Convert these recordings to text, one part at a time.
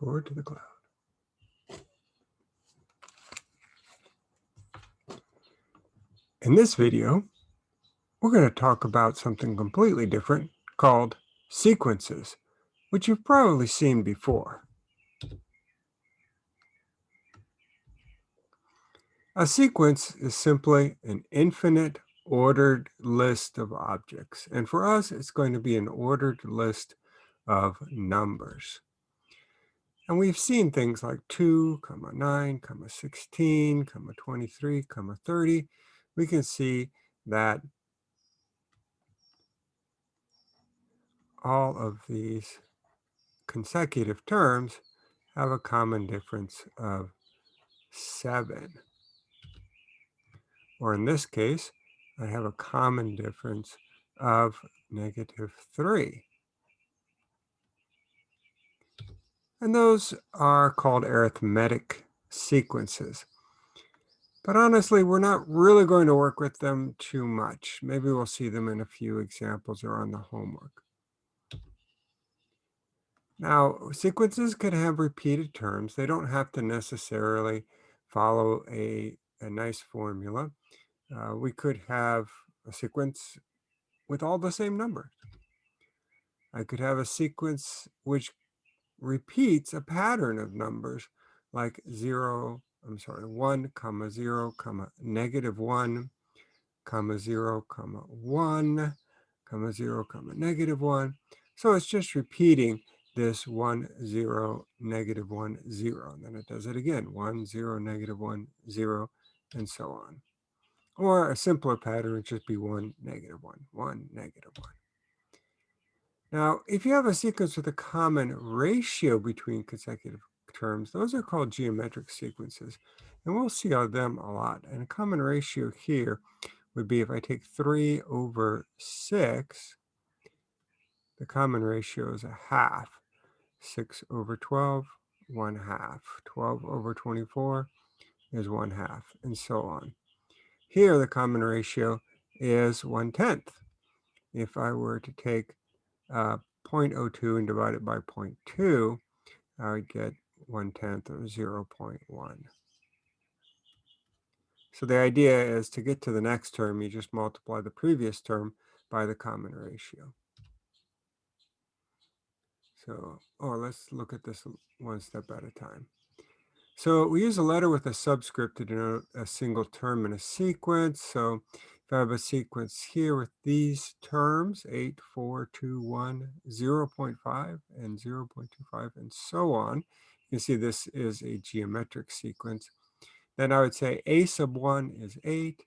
Record to the cloud. In this video, we're going to talk about something completely different called sequences, which you've probably seen before. A sequence is simply an infinite ordered list of objects. And for us, it's going to be an ordered list of numbers. And we've seen things like 2, comma 9, comma 16, comma 23, comma 30. We can see that all of these consecutive terms have a common difference of 7. Or in this case, I have a common difference of negative 3. And those are called arithmetic sequences. But honestly, we're not really going to work with them too much. Maybe we'll see them in a few examples or on the homework. Now, sequences can have repeated terms. They don't have to necessarily follow a, a nice formula. Uh, we could have a sequence with all the same numbers. I could have a sequence which repeats a pattern of numbers like 0, I'm sorry, 1, comma 0, comma negative 1, comma 0, comma 1, comma 0, comma negative 1. So it's just repeating this one zero negative one zero. And then it does it again, one zero negative one zero and so on. Or a simpler pattern would just be 1, negative 1, 1, negative 1. Now, if you have a sequence with a common ratio between consecutive terms, those are called geometric sequences. And we'll see them a lot. And a common ratio here would be if I take 3 over 6, the common ratio is a half. 6 over 12, 1 half. 12 over 24 is 1 half, and so on. Here, the common ratio is 1 tenth. If I were to take uh, 0.02 and divide it by 0.2, I would get 1 tenth of 0 0.1. So the idea is to get to the next term, you just multiply the previous term by the common ratio. So, oh, let's look at this one step at a time. So we use a letter with a subscript to denote a single term in a sequence. So if I have a sequence here with these terms, 8, 4, 2, 1, 0 0.5, and 0 0.25, and so on, you can see this is a geometric sequence. Then I would say a sub 1 is 8.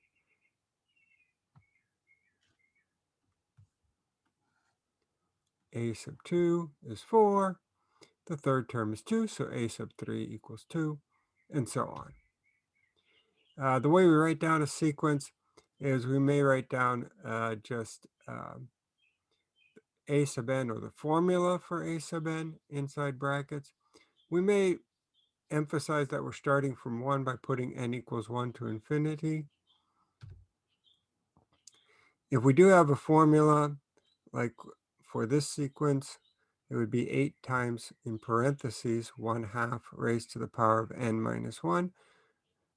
a sub 2 is 4. The third term is 2, so a sub 3 equals 2, and so on. Uh, the way we write down a sequence is we may write down uh, just um, a sub n or the formula for a sub n inside brackets. We may emphasize that we're starting from 1 by putting n equals 1 to infinity. If we do have a formula, like for this sequence, it would be 8 times in parentheses 1 half raised to the power of n minus 1.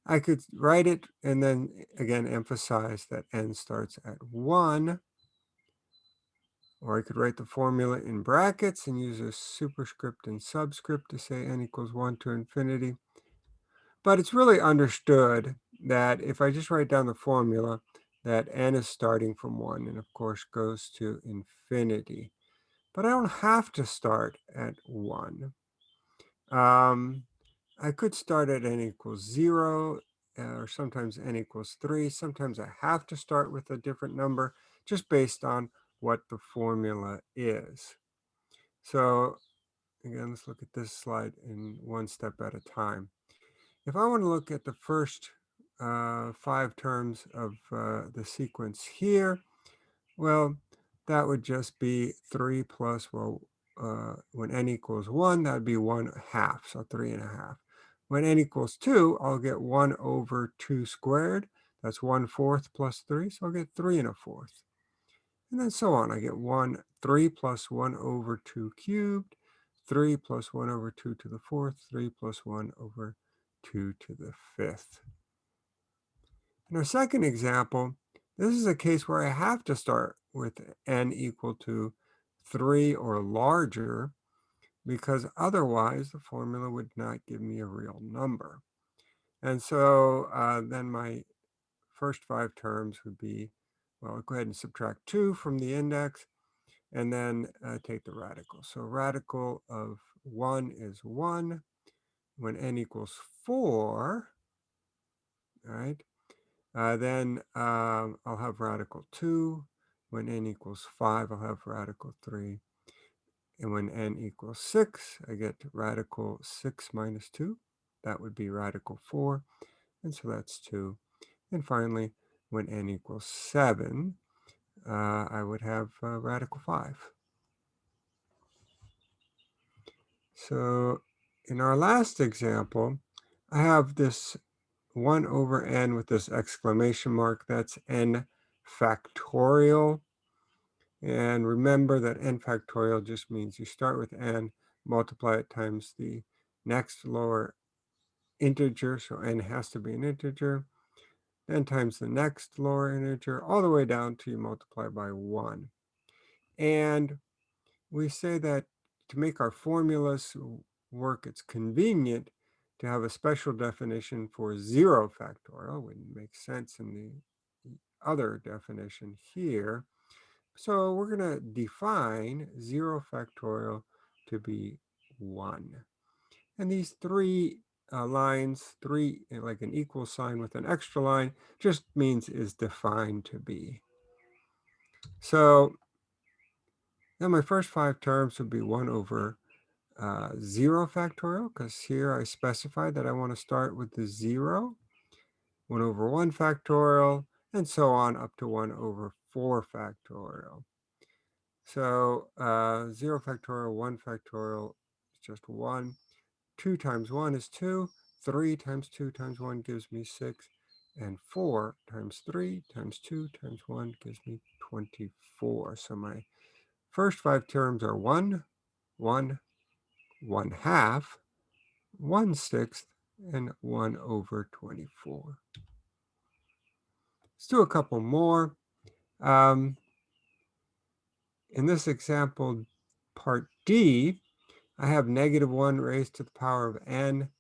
I could write it and then again emphasize that n starts at 1. Or I could write the formula in brackets and use a superscript and subscript to say n equals 1 to infinity. But it's really understood that if I just write down the formula, that n is starting from 1 and of course goes to infinity. But I don't have to start at 1. Um, I could start at n equals 0, uh, or sometimes n equals 3. Sometimes I have to start with a different number just based on what the formula is. So again, let's look at this slide in one step at a time. If I want to look at the first uh, five terms of uh, the sequence here, well, that would just be 3 plus, well, uh, when n equals 1, that would be 1 half, so 3 and a half. When n equals 2, I'll get 1 over 2 squared. That's 1 fourth plus 3, so I'll get 3 and a fourth. And then so on. I get 1, 3 plus 1 over 2 cubed, 3 plus 1 over 2 to the fourth, 3 plus 1 over 2 to the fifth. In our second example, this is a case where I have to start with n equal to 3 or larger because otherwise the formula would not give me a real number. And so uh, then my first five terms would be, well, I'll go ahead and subtract 2 from the index and then uh, take the radical. So radical of 1 is 1. When n equals 4, right, uh, then um, I'll have radical 2. When n equals 5, I'll have radical 3. And when n equals 6, I get radical 6 minus 2. That would be radical 4. And so that's 2. And finally, when n equals 7, uh, I would have uh, radical 5. So in our last example, I have this 1 over n with this exclamation mark. That's n factorial. And remember that n factorial just means you start with n, multiply it times the next lower integer, so n has to be an integer, then times the next lower integer, all the way down to you multiply by 1. And we say that to make our formulas work, it's convenient to have a special definition for 0 factorial. Wouldn't make sense in the other definition here. So we're going to define 0 factorial to be 1. And these three uh, lines, three eh, like an equal sign with an extra line, just means is defined to be. So now my first five terms would be 1 over uh, 0 factorial, because here I specify that I want to start with the 0, 1 over 1 factorial, and so on up to 1 over 4 factorial. So uh, 0 factorial, 1 factorial is just 1. 2 times 1 is 2. 3 times 2 times 1 gives me 6. And 4 times 3 times 2 times 1 gives me 24. So my first five terms are 1, 1, 1 half, 1 sixth, and 1 over 24. Let's do a couple more. Um, in this example, part D, I have negative 1 raised to the power of n.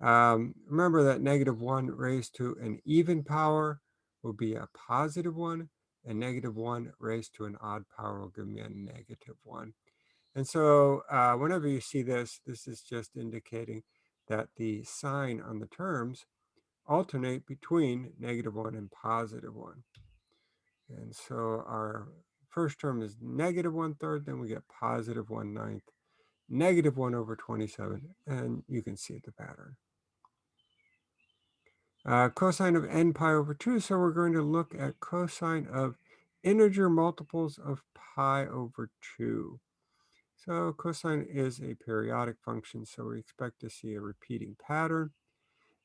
Um, remember that negative 1 raised to an even power will be a positive 1, and negative 1 raised to an odd power will give me a negative 1. And so uh, whenever you see this, this is just indicating that the sign on the terms alternate between negative 1 and positive 1. And so our first term is negative 1 third, then we get positive 1 ninth, negative 1 over 27, and you can see the pattern. Uh, cosine of n pi over 2, so we're going to look at cosine of integer multiples of pi over 2. So cosine is a periodic function, so we expect to see a repeating pattern.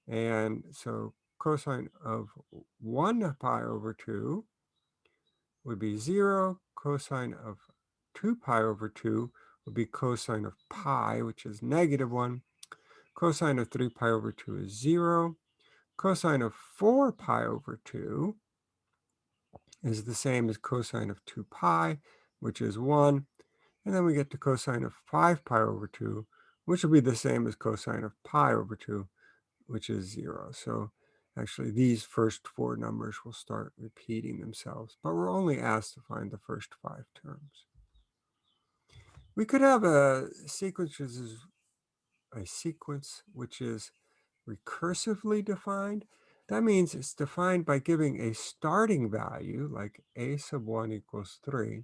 And so cosine of 1 pi over 2 would be 0. Cosine of 2 pi over 2 would be cosine of pi, which is negative 1. Cosine of 3 pi over 2 is 0. Cosine of 4 pi over 2 is the same as cosine of 2 pi, which is 1. And then we get to cosine of 5 pi over 2, which will be the same as cosine of pi over 2, which is 0. So Actually, these first four numbers will start repeating themselves, but we're only asked to find the first five terms. We could have a sequence which is a sequence which is recursively defined. That means it's defined by giving a starting value, like a sub 1 equals 3,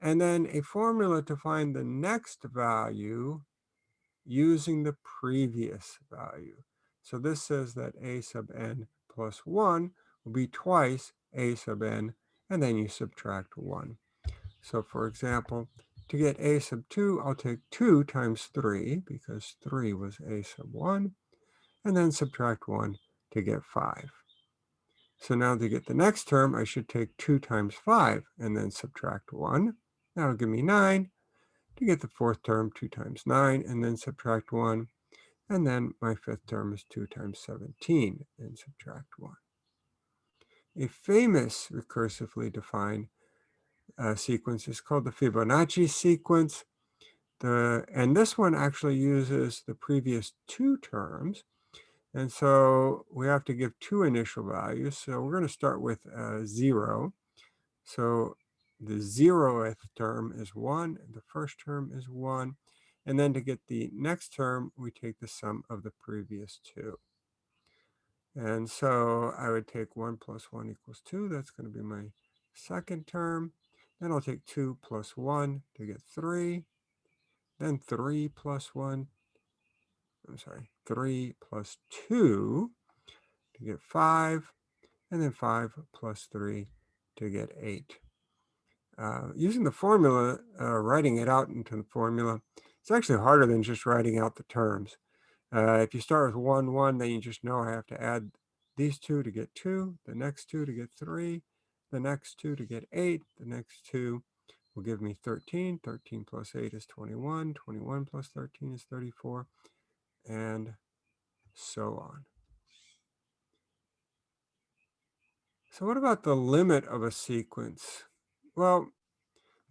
and then a formula to find the next value using the previous value. So this says that a sub n plus 1 will be twice a sub n, and then you subtract 1. So for example, to get a sub 2, I'll take 2 times 3, because 3 was a sub 1, and then subtract 1 to get 5. So now to get the next term, I should take 2 times 5 and then subtract 1. That'll give me 9. to get the fourth term, 2 times 9, and then subtract 1. And then my fifth term is 2 times 17, and subtract 1. A famous recursively defined uh, sequence is called the Fibonacci sequence. The, and this one actually uses the previous two terms. And so we have to give two initial values. So we're going to start with uh, 0. So the zeroth term is 1, and the first term is 1. And then to get the next term, we take the sum of the previous two. And so I would take 1 plus 1 equals 2. That's going to be my second term. Then I'll take 2 plus 1 to get 3. Then 3 plus 1. I'm sorry, 3 plus 2 to get 5. And then 5 plus 3 to get 8. Uh, using the formula, uh, writing it out into the formula, it's actually harder than just writing out the terms. Uh, if you start with 1, 1, then you just know I have to add these two to get 2, the next two to get 3, the next two to get 8, the next two will give me 13. 13 plus 8 is 21. 21 plus 13 is 34, and so on. So what about the limit of a sequence? Well,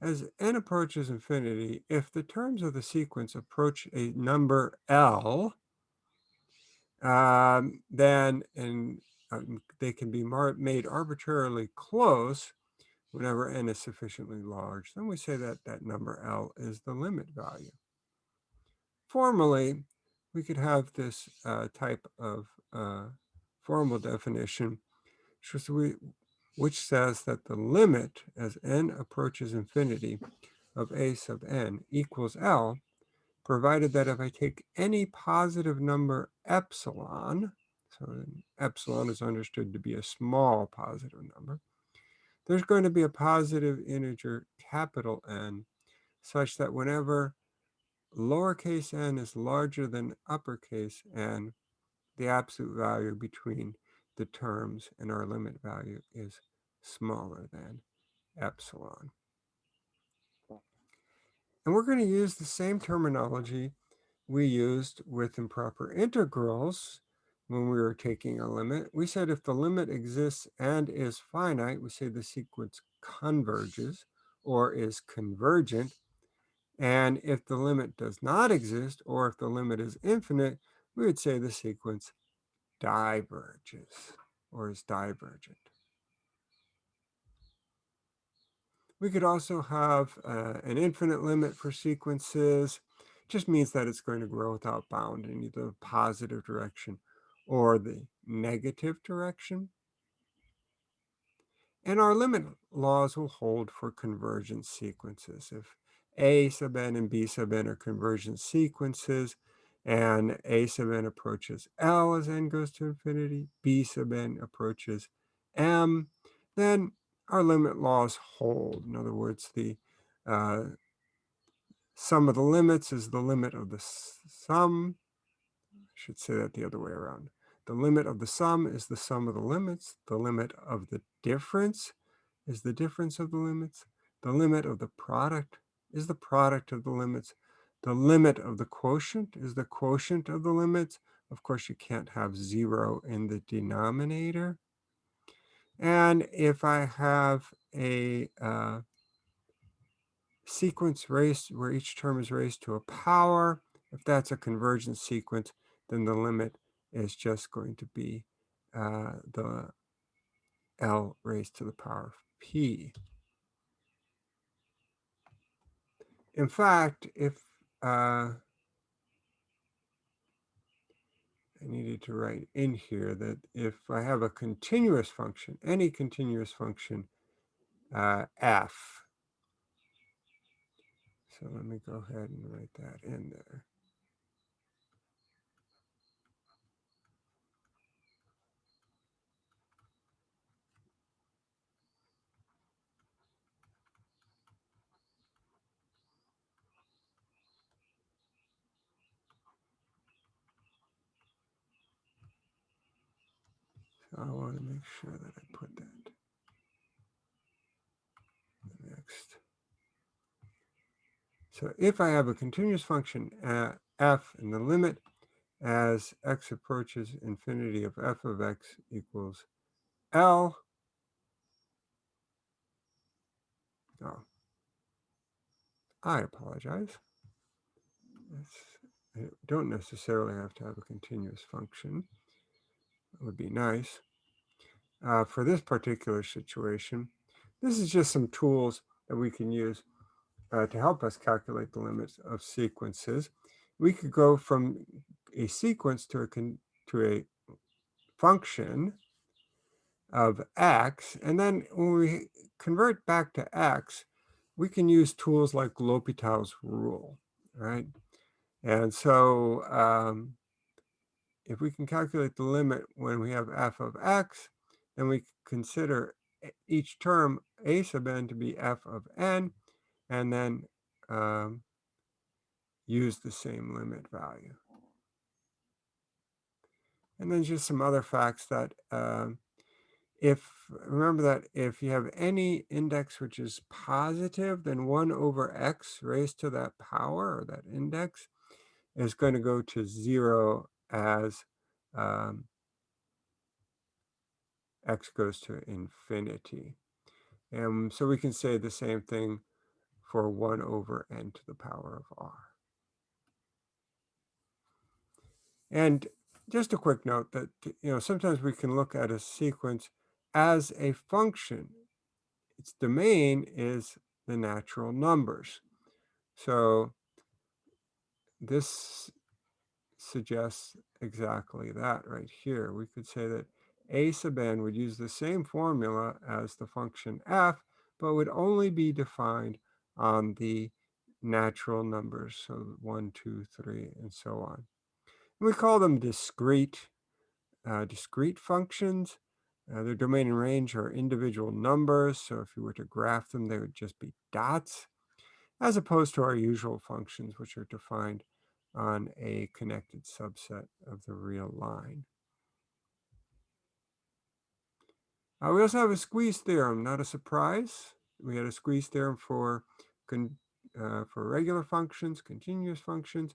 as n approaches infinity, if the terms of the sequence approach a number L, um, then and um, they can be made arbitrarily close whenever n is sufficiently large. Then we say that that number L is the limit value. Formally, we could have this uh, type of uh, formal definition, which, we, which says that the limit as n approaches infinity of a sub n equals L provided that if I take any positive number epsilon, so epsilon is understood to be a small positive number, there's going to be a positive integer capital N such that whenever lowercase n is larger than uppercase n, the absolute value between the terms and our limit value is smaller than epsilon. And we're going to use the same terminology we used with improper integrals when we were taking a limit. We said if the limit exists and is finite, we say the sequence converges or is convergent. And if the limit does not exist, or if the limit is infinite, we would say the sequence diverges or is divergent. We could also have uh, an infinite limit for sequences. Just means that it's going to grow without bound in either the positive direction or the negative direction. And our limit laws will hold for convergent sequences. If A sub n and B sub n are convergent sequences, and A sub n approaches L as n goes to infinity, B sub n approaches M, then our limit laws hold. In other words, the uh, sum of the limits is the limit of the sum. I should say that the other way around. The limit of the sum is the sum of the limits. The limit of the difference is the difference of the limits. The limit of the product is the product of the limits. The limit of the quotient is the quotient of the limits. Of course, you can't have zero in the denominator. And if I have a uh, sequence raised where each term is raised to a power, if that's a convergent sequence, then the limit is just going to be uh, the L raised to the power of P. In fact, if uh, I needed to write in here that if I have a continuous function, any continuous function, uh, f. So let me go ahead and write that in there. I want to make sure that I put that next. So if I have a continuous function at f and the limit as x approaches infinity of f of x equals L, oh, I apologize. I don't necessarily have to have a continuous function. Would be nice. Uh, for this particular situation, this is just some tools that we can use uh, to help us calculate the limits of sequences. We could go from a sequence to a, to a function of x, and then when we convert back to x, we can use tools like L'Hopital's rule, right? And so um, if we can calculate the limit when we have f of x, then we consider each term a sub n to be f of n, and then um, use the same limit value. And then just some other facts that um, if, remember that if you have any index which is positive, then 1 over x raised to that power, or that index, is going to go to 0 as um, x goes to infinity. And so we can say the same thing for 1 over n to the power of r. And just a quick note that, you know, sometimes we can look at a sequence as a function. Its domain is the natural numbers. So this suggests exactly that right here. We could say that a sub n would use the same formula as the function f, but would only be defined on the natural numbers, so 1, 2, 3, and so on. And we call them discrete, uh, discrete functions. Uh, their domain and range are individual numbers, so if you were to graph them, they would just be dots, as opposed to our usual functions, which are defined on a connected subset of the real line. Uh, we also have a squeeze theorem, not a surprise. We had a squeeze theorem for, uh, for regular functions, continuous functions,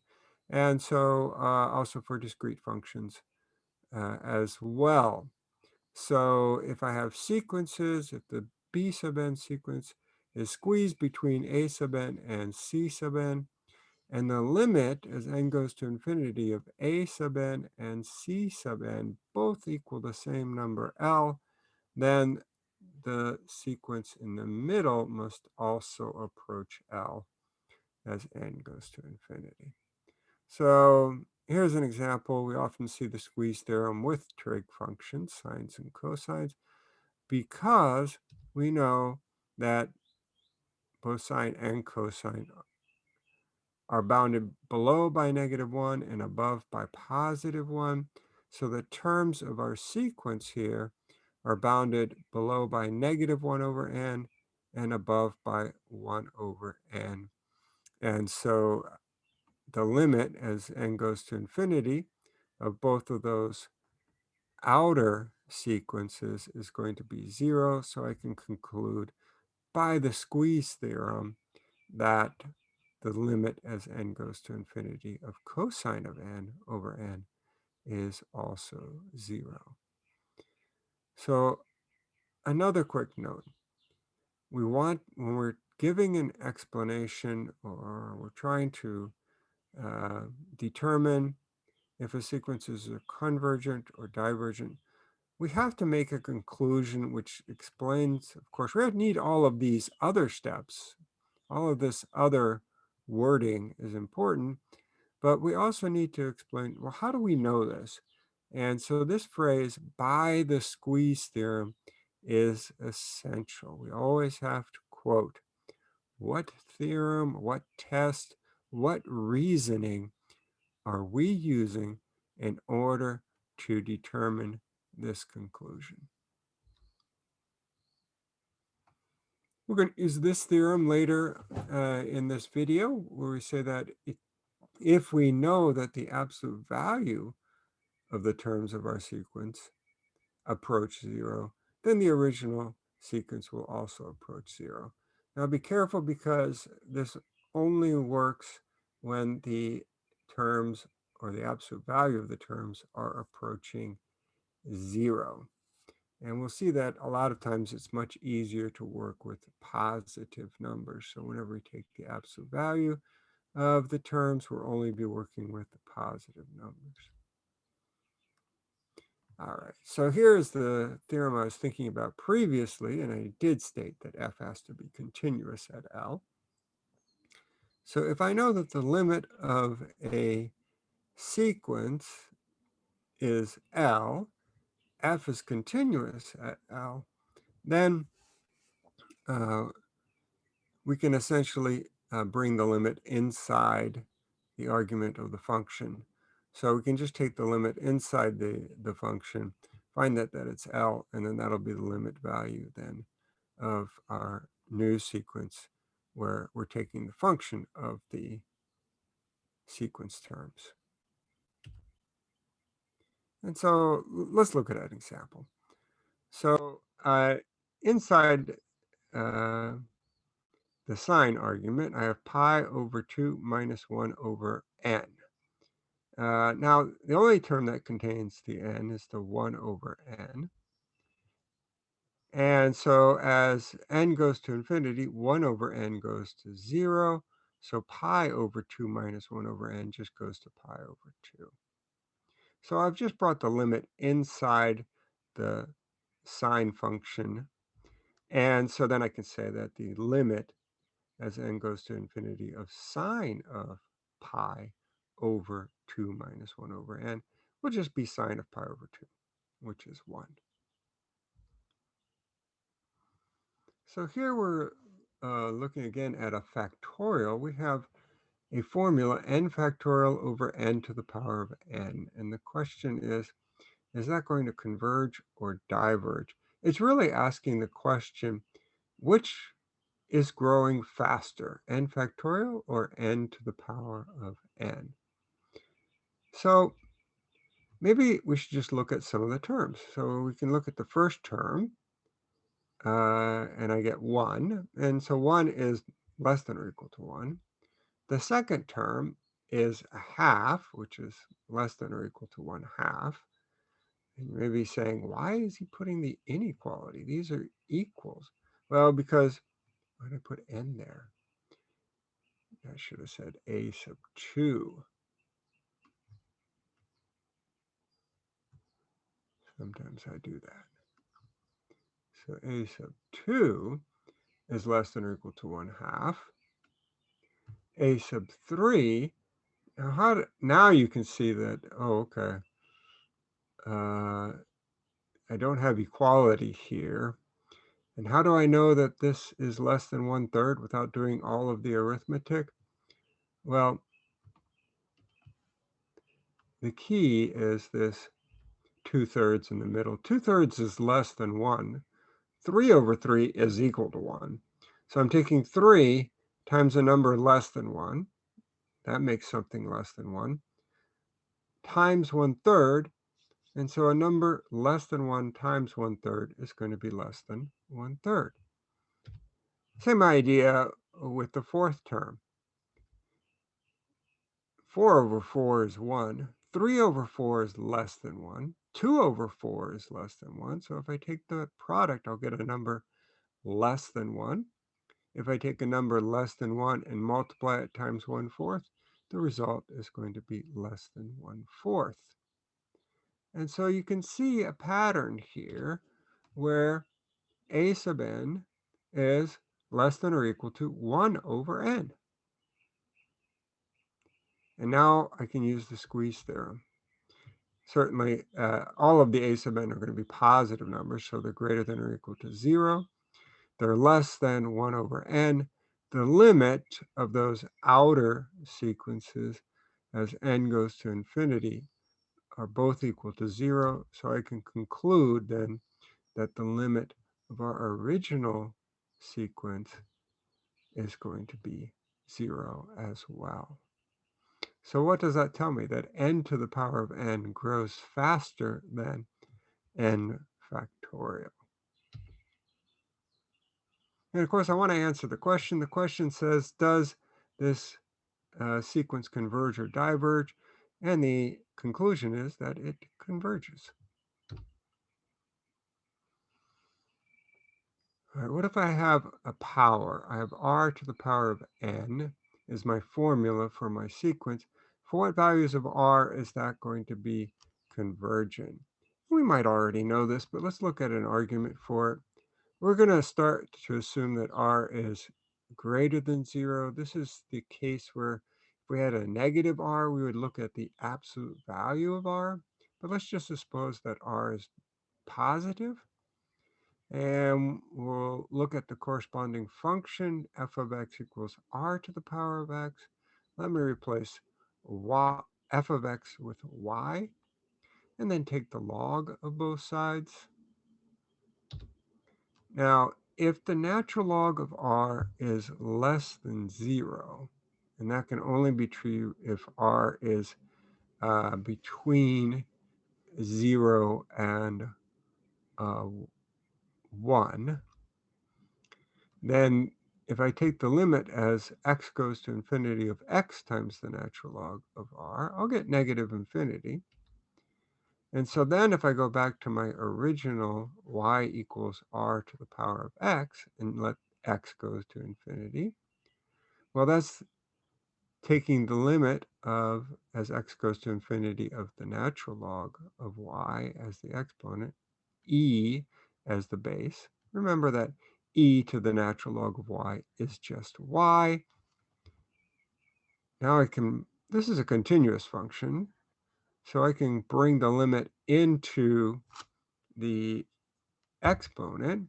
and so uh, also for discrete functions uh, as well. So if I have sequences, if the b sub n sequence is squeezed between a sub n and c sub n, and the limit as n goes to infinity of a sub n and c sub n both equal the same number L, then the sequence in the middle must also approach L as n goes to infinity. So here's an example. We often see the squeeze theorem with trig functions, sines and cosines, because we know that both sine and cosine are bounded below by negative 1 and above by positive 1. So the terms of our sequence here are bounded below by negative 1 over n and above by 1 over n. And so uh, the limit as n goes to infinity of both of those outer sequences is going to be 0. So I can conclude by the squeeze theorem that the limit as n goes to infinity of cosine of n over n is also 0. So another quick note. We want, when we're giving an explanation or we're trying to uh, determine if a sequence is convergent or divergent, we have to make a conclusion which explains, of course, we need all of these other steps. All of this other wording is important, but we also need to explain, well, how do we know this? And so this phrase, by the squeeze theorem, is essential. We always have to quote what theorem, what test, what reasoning are we using in order to determine this conclusion. We're going to use this theorem later uh, in this video where we say that if we know that the absolute value of the terms of our sequence approach zero, then the original sequence will also approach zero. Now be careful because this only works when the terms or the absolute value of the terms are approaching zero. And we'll see that a lot of times it's much easier to work with positive numbers. So whenever we take the absolute value of the terms, we'll only be working with the positive numbers. All right, so here's the theorem I was thinking about previously, and I did state that f has to be continuous at L. So if I know that the limit of a sequence is L, f is continuous at L, then uh, we can essentially uh, bring the limit inside the argument of the function. So we can just take the limit inside the, the function, find that, that it's L, and then that'll be the limit value then of our new sequence where we're taking the function of the sequence terms. And so let's look at an example. So uh, inside uh, the sine argument, I have pi over 2 minus 1 over n. Uh, now, the only term that contains the n is the 1 over n. And so as n goes to infinity, 1 over n goes to 0. So pi over 2 minus 1 over n just goes to pi over 2. So I've just brought the limit inside the sine function. And so then I can say that the limit as n goes to infinity of sine of pi over 2 minus 1 over n will just be sine of pi over 2, which is 1. So here we're uh, looking again at a factorial. We have a formula n factorial over n to the power of n. And the question is, is that going to converge or diverge? It's really asking the question, which is growing faster, n factorial or n to the power of n? So maybe we should just look at some of the terms. So we can look at the first term, uh, and I get 1. And so 1 is less than or equal to 1. The second term is a half, which is less than or equal to 1 half. And you may be saying, why is he putting the inequality? These are equals. Well, because, why did I put n there? I should have said a sub 2. Sometimes I do that. So a sub 2 is less than or equal to 1 half. A sub 3, now, how do, now you can see that, oh, okay. Uh, I don't have equality here. And how do I know that this is less than one third without doing all of the arithmetic? Well, the key is this two-thirds in the middle. Two-thirds is less than 1. 3 over 3 is equal to 1. So I'm taking 3 times a number less than 1. That makes something less than 1. Times 1 third. And so a number less than 1 times 1 third is going to be less than 1 third. Same idea with the fourth term. 4 over 4 is 1. 3 over 4 is less than 1. 2 over 4 is less than 1. So if I take the product, I'll get a number less than 1. If I take a number less than 1 and multiply it times 1 fourth, the result is going to be less than 1 fourth. And so you can see a pattern here where a sub n is less than or equal to 1 over n. And now I can use the squeeze theorem certainly uh, all of the a sub n are going to be positive numbers, so they're greater than or equal to 0. They're less than 1 over n. The limit of those outer sequences as n goes to infinity are both equal to 0, so I can conclude then that the limit of our original sequence is going to be 0 as well. So what does that tell me? That n to the power of n grows faster than n factorial. And of course, I want to answer the question. The question says, does this uh, sequence converge or diverge? And the conclusion is that it converges. All right, what if I have a power? I have r to the power of n is my formula for my sequence. For what values of r is that going to be convergent? We might already know this, but let's look at an argument for it. We're going to start to assume that r is greater than 0. This is the case where if we had a negative r, we would look at the absolute value of r. But let's just suppose that r is positive. And we'll look at the corresponding function, f of x equals r to the power of x. Let me replace y, f of x with y, and then take the log of both sides. Now, if the natural log of r is less than 0, and that can only be true if r is uh, between 0 and uh, 1, then if I take the limit as x goes to infinity of x times the natural log of r, I'll get negative infinity. And so then if I go back to my original y equals r to the power of x and let x goes to infinity, well, that's taking the limit of, as x goes to infinity, of the natural log of y as the exponent, e as the base. Remember that e to the natural log of y is just y. Now I can, this is a continuous function, so I can bring the limit into the exponent.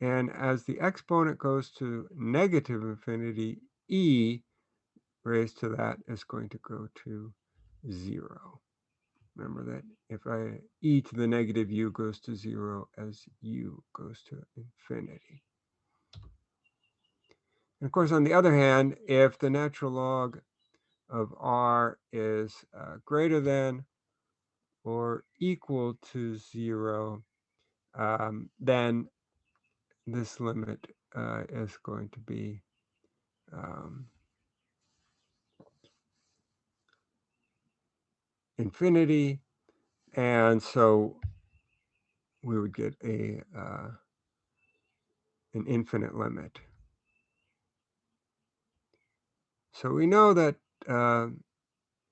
And as the exponent goes to negative infinity, e raised to that is going to go to 0. Remember that if I e to the negative u goes to 0 as u goes to infinity. And of course, on the other hand, if the natural log of r is uh, greater than or equal to 0, um, then this limit uh, is going to be um, infinity. And so we would get a uh, an infinite limit. So we know that uh,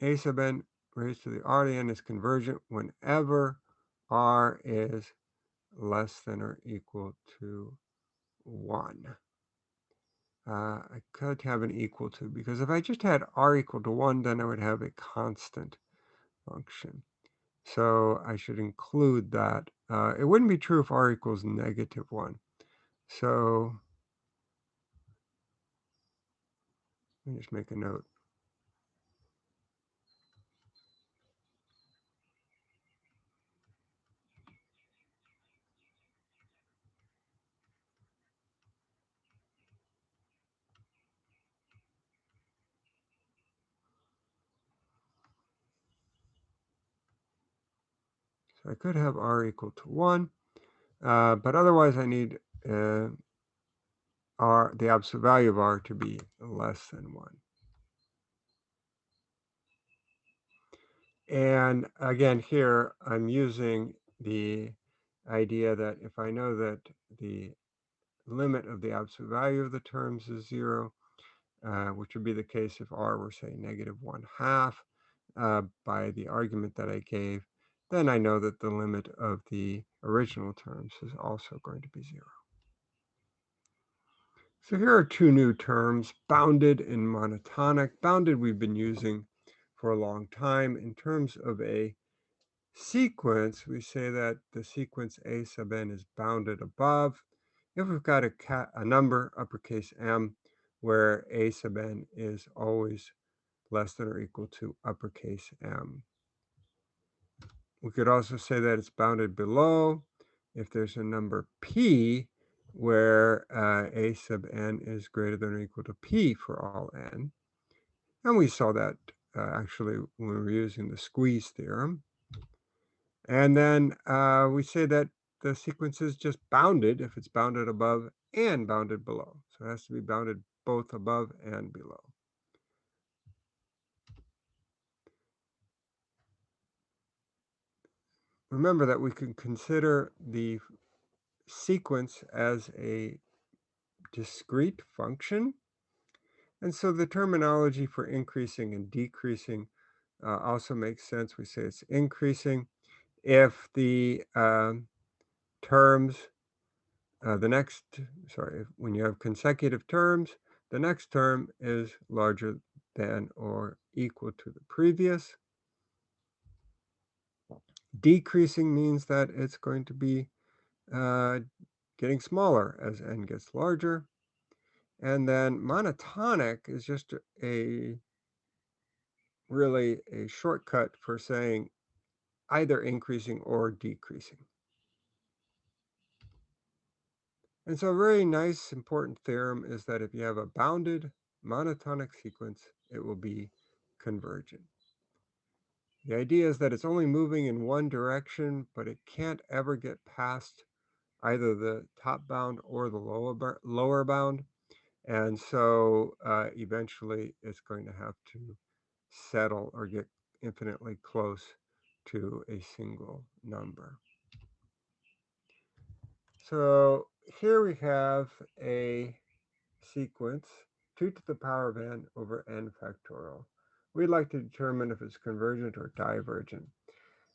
a sub n raised to the r to n is convergent whenever r is less than or equal to 1. Uh, I could have an equal to, because if I just had r equal to 1, then I would have a constant function. So I should include that. Uh, it wouldn't be true if r equals negative 1. So let me just make a note. I could have r equal to 1, uh, but otherwise I need uh, r, the absolute value of r to be less than 1. And again, here I'm using the idea that if I know that the limit of the absolute value of the terms is 0, uh, which would be the case if r were, say, negative 1 half, uh, by the argument that I gave, then I know that the limit of the original terms is also going to be zero. So here are two new terms, bounded and monotonic. Bounded we've been using for a long time. In terms of a sequence, we say that the sequence A sub n is bounded above. If we've got a, a number, uppercase M, where A sub n is always less than or equal to uppercase M. We could also say that it's bounded below if there's a number p where uh, a sub n is greater than or equal to p for all n. And we saw that uh, actually when we were using the squeeze theorem. And then uh, we say that the sequence is just bounded if it's bounded above and bounded below. So it has to be bounded both above and below. Remember that we can consider the sequence as a discrete function. And so the terminology for increasing and decreasing uh, also makes sense. We say it's increasing if the um, terms, uh, the next, sorry, when you have consecutive terms, the next term is larger than or equal to the previous. Decreasing means that it's going to be uh, getting smaller as n gets larger. And then monotonic is just a really a shortcut for saying either increasing or decreasing. And so a very nice important theorem is that if you have a bounded monotonic sequence, it will be convergent. The idea is that it's only moving in one direction, but it can't ever get past either the top bound or the lower, lower bound. And so uh, eventually it's going to have to settle or get infinitely close to a single number. So here we have a sequence 2 to the power of n over n factorial. We'd like to determine if it's convergent or divergent.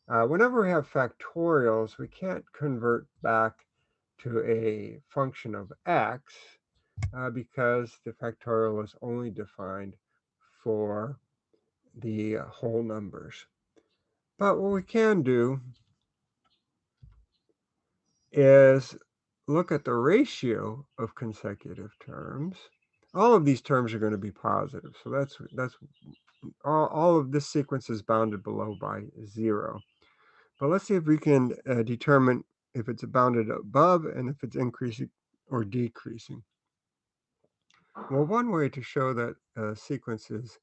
Uh, whenever we have factorials, we can't convert back to a function of x uh, because the factorial is only defined for the whole numbers. But what we can do is look at the ratio of consecutive terms. All of these terms are going to be positive. So that's that's all, all of this sequence is bounded below by zero. But let's see if we can uh, determine if it's bounded above and if it's increasing or decreasing. Well, one way to show that a sequence is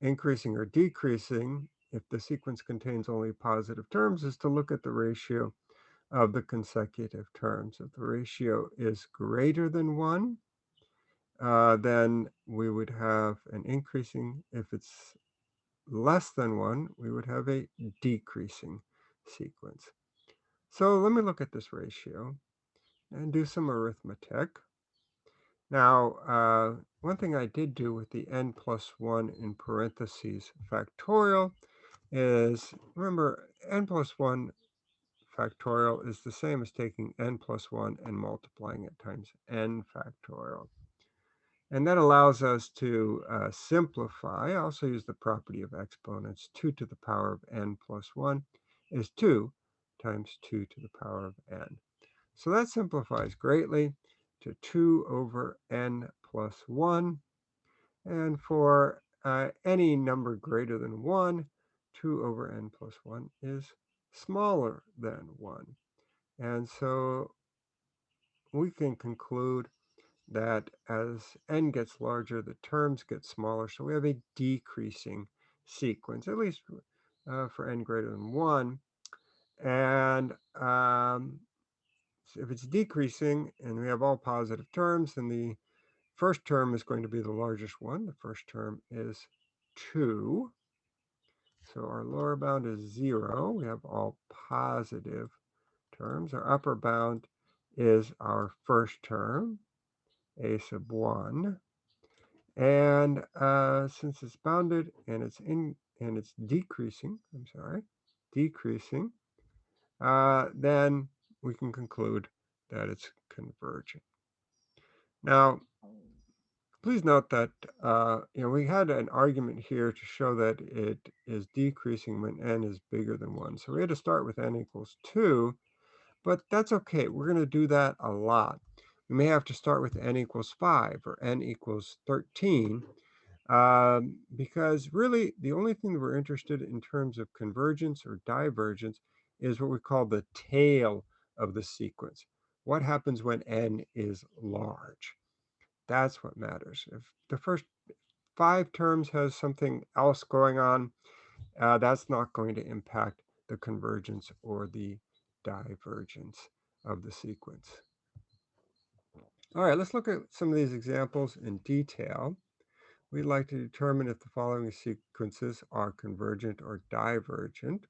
increasing or decreasing if the sequence contains only positive terms is to look at the ratio of the consecutive terms. If the ratio is greater than 1, uh, then we would have an increasing. If it's less than 1, we would have a decreasing sequence. So let me look at this ratio and do some arithmetic. Now, uh, one thing I did do with the n plus 1 in parentheses factorial is, remember, n plus 1 factorial is the same as taking n plus 1 and multiplying it times n factorial. And that allows us to uh, simplify. I also use the property of exponents. 2 to the power of n plus 1 is 2 times 2 to the power of n. So that simplifies greatly to 2 over n plus 1. And for uh, any number greater than 1, 2 over n plus 1 is smaller than 1. And so we can conclude that as n gets larger, the terms get smaller. So we have a decreasing sequence, at least uh, for n greater than 1. And um, if it's decreasing and we have all positive terms, then the first term is going to be the largest one. The first term is 2. So our lower bound is 0. We have all positive terms. Our upper bound is our first term, a sub 1. And uh, since it's bounded and it's in and it's decreasing, I'm sorry, decreasing, uh, then we can conclude that it's convergent. Now, please note that uh, you know we had an argument here to show that it is decreasing when n is bigger than 1. So we had to start with n equals 2, but that's okay. We're going to do that a lot. We may have to start with n equals 5 or n equals 13 um, because really the only thing that we're interested in terms of convergence or divergence is what we call the tail of the sequence. What happens when n is large? That's what matters. If the first five terms has something else going on, uh, that's not going to impact the convergence or the divergence of the sequence. All right, let's look at some of these examples in detail. We'd like to determine if the following sequences are convergent or divergent.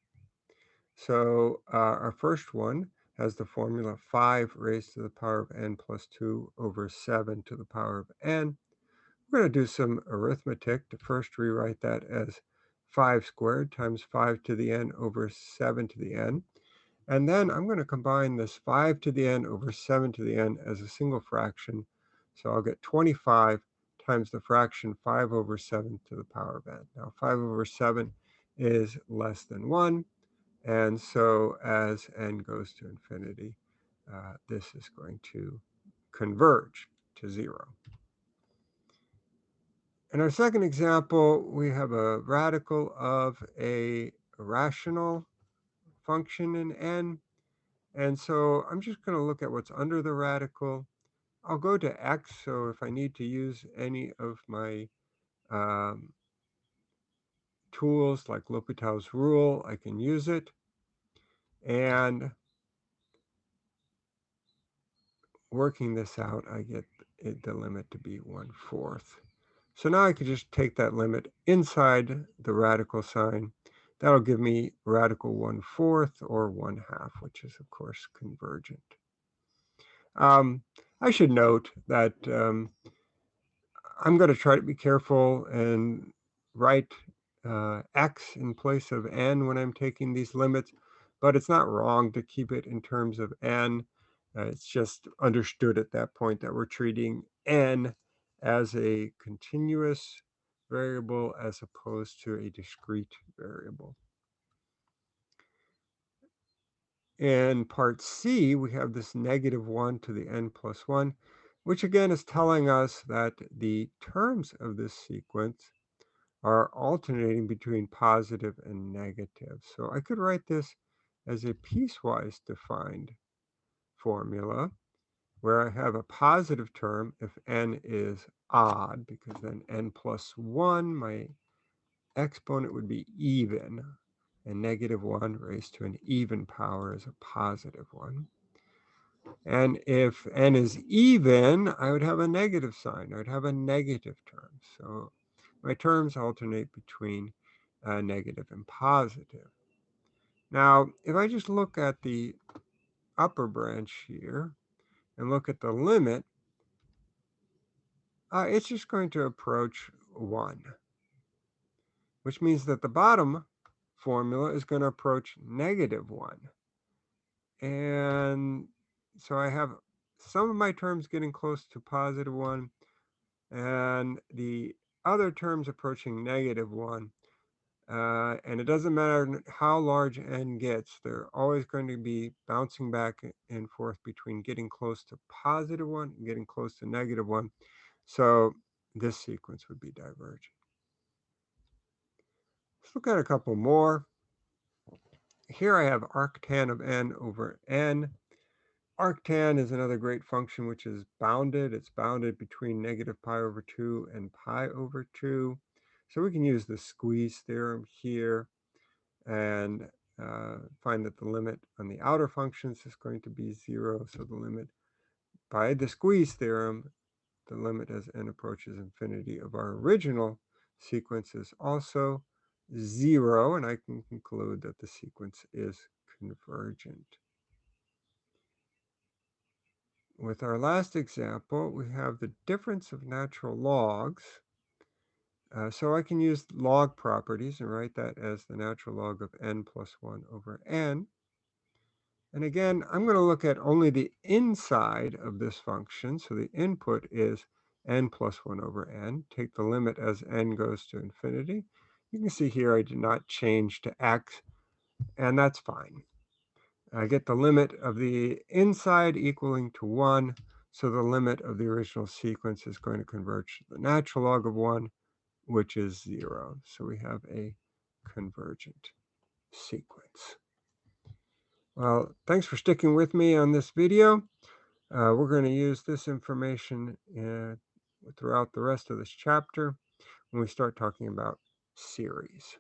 So uh, our first one has the formula 5 raised to the power of n plus 2 over 7 to the power of n. We're going to do some arithmetic to first rewrite that as 5 squared times 5 to the n over 7 to the n. And then I'm going to combine this 5 to the n over 7 to the n as a single fraction. So I'll get 25 times the fraction 5 over 7 to the power of n. Now 5 over 7 is less than 1. And so as n goes to infinity, uh, this is going to converge to 0. In our second example, we have a radical of a rational function in n. And so I'm just going to look at what's under the radical. I'll go to x, so if I need to use any of my um, tools like L'Hopital's rule, I can use it. And working this out, I get it, the limit to be 1 fourth. So now I could just take that limit inside the radical sign. That'll give me radical 1 fourth or 1 half, which is of course convergent. Um, I should note that um, I'm going to try to be careful and write uh, x in place of n when I'm taking these limits, but it's not wrong to keep it in terms of n. Uh, it's just understood at that point that we're treating n as a continuous variable as opposed to a discrete variable. In part C, we have this negative 1 to the n plus 1, which again is telling us that the terms of this sequence are alternating between positive and negative. So I could write this as a piecewise defined formula where I have a positive term if n is odd, because then n plus 1, my exponent would be even, and negative 1 raised to an even power is a positive 1. And if n is even, I would have a negative sign. I would have a negative term. So my terms alternate between uh, negative and positive. Now, if I just look at the upper branch here, and look at the limit, uh, it's just going to approach 1, which means that the bottom formula is going to approach negative 1. And so I have some of my terms getting close to positive 1, and the other terms approaching negative 1. Uh, and it doesn't matter how large n gets, they're always going to be bouncing back and forth between getting close to positive 1 and getting close to negative 1. So this sequence would be divergent. Let's look at a couple more. Here I have arctan of n over n. Arctan is another great function which is bounded. It's bounded between negative pi over 2 and pi over 2. So we can use the squeeze theorem here and uh, find that the limit on the outer functions is going to be zero. So the limit by the squeeze theorem, the limit as n approaches infinity of our original sequence is also zero. And I can conclude that the sequence is convergent. With our last example, we have the difference of natural logs uh, so I can use log properties and write that as the natural log of n plus 1 over n. And again, I'm going to look at only the inside of this function. So the input is n plus 1 over n. Take the limit as n goes to infinity. You can see here I did not change to x, and that's fine. I get the limit of the inside equaling to 1, so the limit of the original sequence is going to converge to the natural log of 1, which is zero. So we have a convergent sequence. Well, thanks for sticking with me on this video. Uh, we're going to use this information uh, throughout the rest of this chapter when we start talking about series.